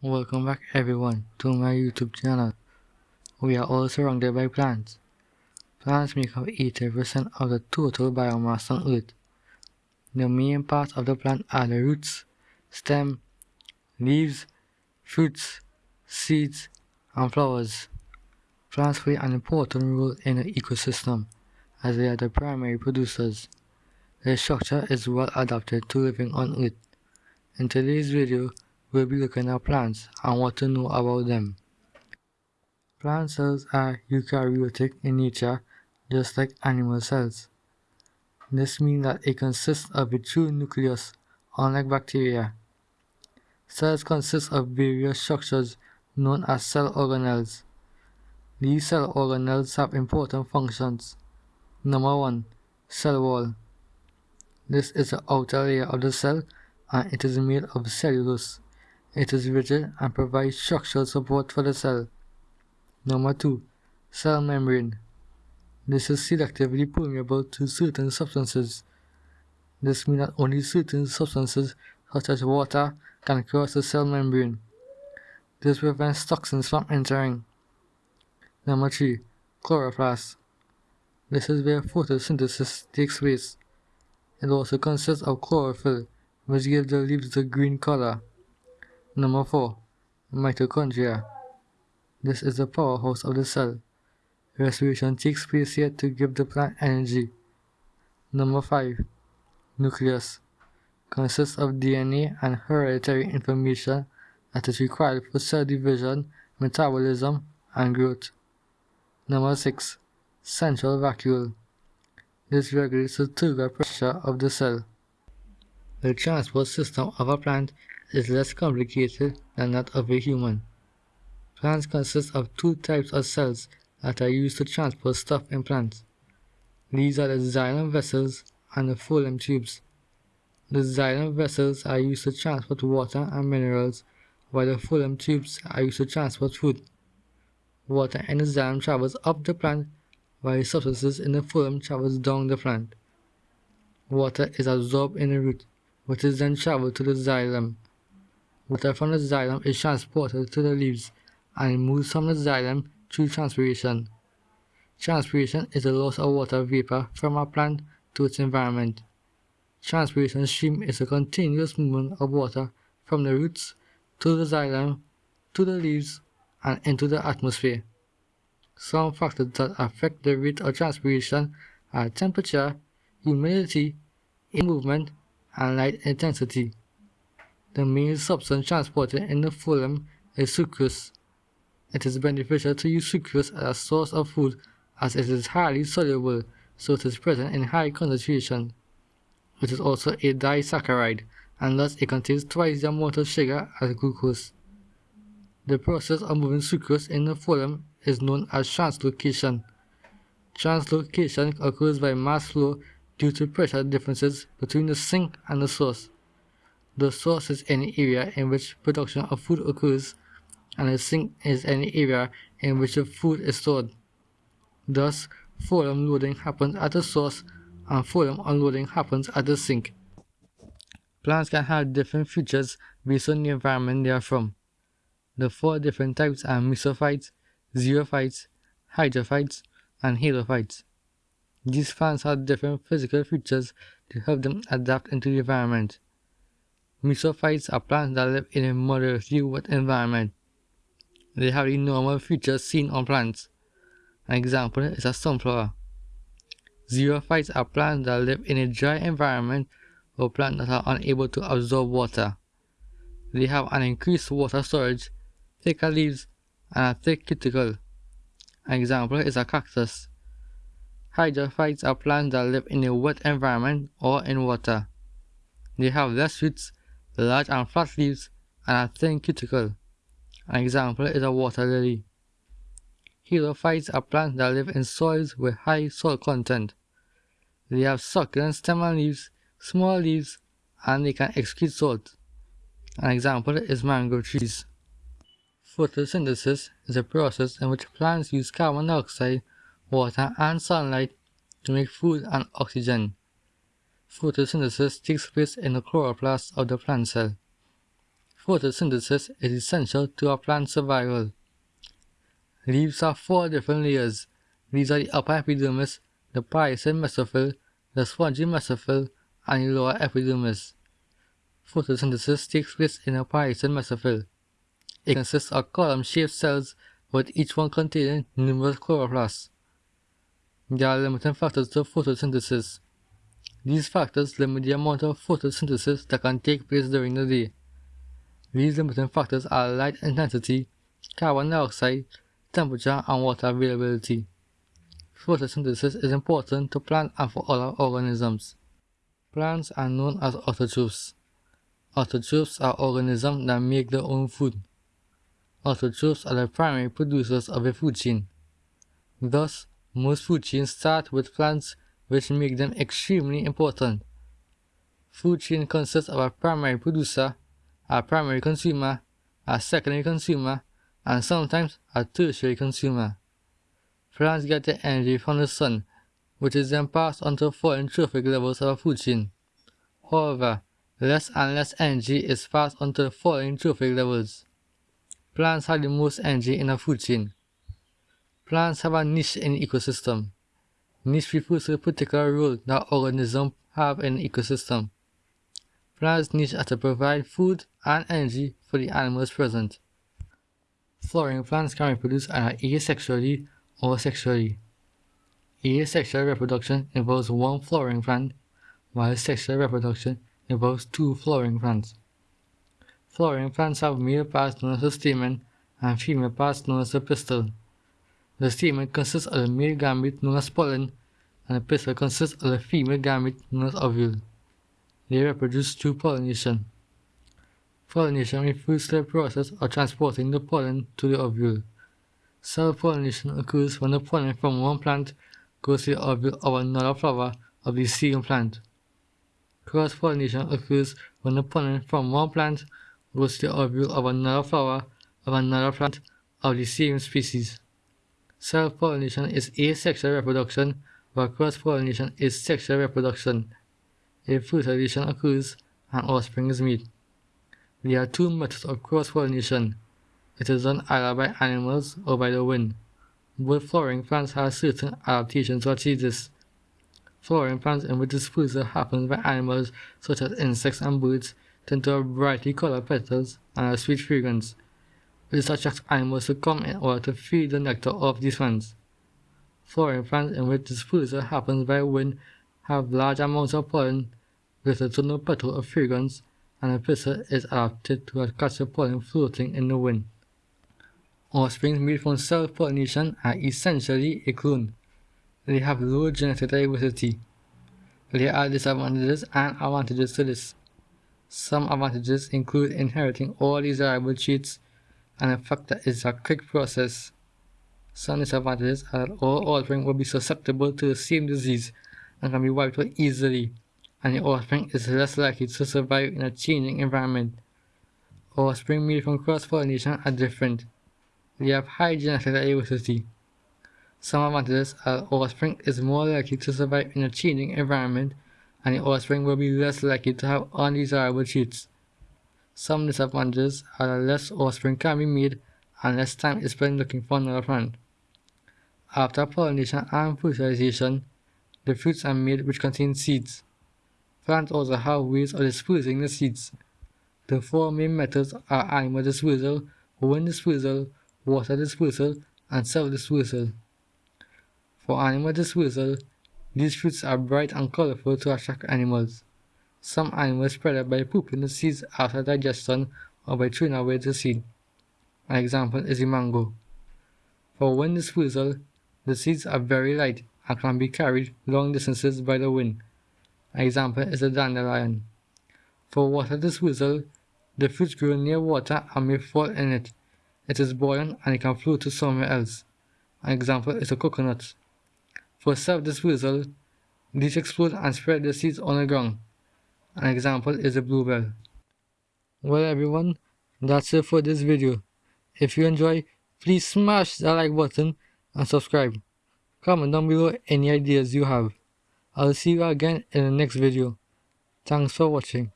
Welcome back everyone to my YouTube channel. We are all surrounded by plants. Plants make up 80% of the total biomass on Earth. The main parts of the plant are the roots, stem, leaves, fruits, seeds, and flowers. Plants play an important role in the ecosystem as they are the primary producers. Their structure is well adapted to living on Earth. In today's video, we'll be looking at plants and what to know about them. Plant cells are eukaryotic in nature, just like animal cells. This means that it consists of a true nucleus, unlike bacteria. Cells consist of various structures known as cell organelles. These cell organelles have important functions. Number 1. Cell wall. This is the outer layer of the cell and it is made of cellulose. It is rigid and provides structural support for the cell. Number 2. Cell membrane. This is selectively permeable to certain substances. This means that only certain substances such as water can cross the cell membrane. This prevents toxins from entering. Number 3. Chloroplast. This is where photosynthesis takes place. It also consists of chlorophyll, which gives the leaves the green color. Number 4. Mitochondria. This is the powerhouse of the cell. Respiration takes place here to give the plant energy. Number 5. Nucleus. Consists of DNA and hereditary information that is required for cell division, metabolism, and growth. Number 6. Central vacuole. This regulates the turgor pressure of the cell. The transport system of a plant is less complicated than that of a human. Plants consist of two types of cells that are used to transport stuff in plants. These are the xylem vessels and the phloem tubes. The xylem vessels are used to transport water and minerals, while the phloem tubes are used to transport food. Water in the xylem travels up the plant, while substances in the phloem travels down the plant. Water is absorbed in the root, which is then traveled to the xylem. Water from the xylem is transported to the leaves and moves from the xylem through transpiration. Transpiration is the loss of water vapor from a plant to its environment. Transpiration stream is a continuous movement of water from the roots to the xylem, to the leaves, and into the atmosphere. Some factors that affect the rate of transpiration are temperature, humidity, air movement, and light intensity. The main substance transported in the phloem is sucrose. It is beneficial to use sucrose as a source of food as it is highly soluble, so it is present in high concentration. It is also a disaccharide, and thus it contains twice the amount of sugar as glucose. The process of moving sucrose in the phloem is known as translocation. Translocation occurs by mass flow due to pressure differences between the sink and the source. The source is any area in which production of food occurs, and the sink is any area in which the food is stored. Thus, phloem loading happens at the source and phloem unloading happens at the sink. Plants can have different features based on the environment they are from. The four different types are mesophytes, xerophytes, hydrophytes, and halophytes. These plants have different physical features to help them adapt into the environment. Mesophytes are plants that live in a moderately wet environment. They have the normal features seen on plants. An example is a sunflower. Xerophytes are plants that live in a dry environment or plants that are unable to absorb water. They have an increased water storage, thicker leaves, and a thick cuticle. An example is a cactus. Hydrophytes are plants that live in a wet environment or in water. They have less roots large and flat leaves, and a thin cuticle. An example is a water lily. Halophytes are plants that live in soils with high salt content. They have succulent stem and leaves, small leaves, and they can excrete salt. An example is mango trees. Photosynthesis is a process in which plants use carbon dioxide, water, and sunlight to make food and oxygen. Photosynthesis takes place in the chloroplast of the plant cell. photosynthesis is essential to a plant's survival. Leaves have four different layers. These are the upper epidermis, the palisade mesophyll, the spongy mesophyll, and the lower epidermis. Photosynthesis takes place in a palisade mesophyll. It consists of column-shaped cells with each one containing numerous chloroplasts. There are limiting factors to photosynthesis. These factors limit the amount of photosynthesis that can take place during the day. These limiting factors are light intensity, carbon dioxide, temperature, and water availability. Photosynthesis is important to plants and for other organisms. Plants are known as autotrophs. Autotrophs are organisms that make their own food. Autotrophs are the primary producers of a food chain. Thus, most food chains start with plants which make them extremely important. Food chain consists of a primary producer, a primary consumer, a secondary consumer, and sometimes a tertiary consumer. Plants get their energy from the sun, which is then passed on to trophic levels of a food chain. However, less and less energy is passed on to trophic levels. Plants have the most energy in a food chain. Plants have a niche in the ecosystem. Niche refers to a particular role that organisms have in the ecosystem. Plants niche are to provide food and energy for the animals present. Flowering plants can reproduce either asexually or sexually. Asexual reproduction involves one flowering plant, while sexual reproduction involves two flowering plants. Flowering plants have male parts known as the stamen and female parts known as the pistil. The stamen consists of the male gamete known as pollen and the pistil consists of the female gamete known as ovule. They reproduce through pollination. Pollination refers to the process of transporting the pollen to the ovule. Self-pollination occurs when the pollen from one plant goes to the ovule of another flower of the same plant. Cross-pollination occurs when the pollen from one plant goes to the ovule of another flower of another plant of the same species. Self-pollination is asexual reproduction, while cross-pollination is sexual reproduction. If fertilization occurs and offspring is made. There are two methods of cross-pollination. It is done either by animals or by the wind. Both flowering plants have certain adaptations to achieve this. Flowering plants in which dispersal happens by animals such as insects and birds tend to have brightly colored petals and a sweet fragrance. This attracts animals to come in order to feed the nectar of these plants. Flowering plants in which dispersal happens by wind have large amounts of pollen with a no petal of fragrance and the pistil is adapted to catch the pollen floating in the wind. Offspring made from self-pollination are essentially a clone. They have low genetic diversity. There are disadvantages and advantages to this. Some advantages include inheriting all desirable traits and the fact that it's a quick process. Some disadvantages are all offspring will be susceptible to the same disease and can be wiped out easily, and the offspring is less likely to survive in a changing environment. Offspring made from cross-pollination are different. They have high genetic diversity. Some advantages are offspring is more likely to survive in a changing environment and the offspring will be less likely to have undesirable traits. Some disadvantages are less offspring can be made and less time is spent looking for another plant. After pollination and fertilization, the fruits are made which contain seeds. Plants also have ways of dispersing the seeds. The four main methods are animal dispersal, wind dispersal, water dispersal, and self-dispersal. For animal dispersal, these fruits are bright and colorful to attract animals. Some animals spread by pooping the seeds after digestion or by throwing away the seed. An example is the mango. For wind dispersal, the seeds are very light and can be carried long distances by the wind. An example is the dandelion. For water dispersal, the fruits grow near water and may fall in it. It is buoyant and it can float to somewhere else. An example is a coconut. For self-dispersal, these explode and spread the seeds on the ground. An example is a bluebell. Well everyone, that's it for this video. If you enjoy, please smash that like button and subscribe. Comment down below any ideas you have. I'll see you again in the next video. Thanks for watching.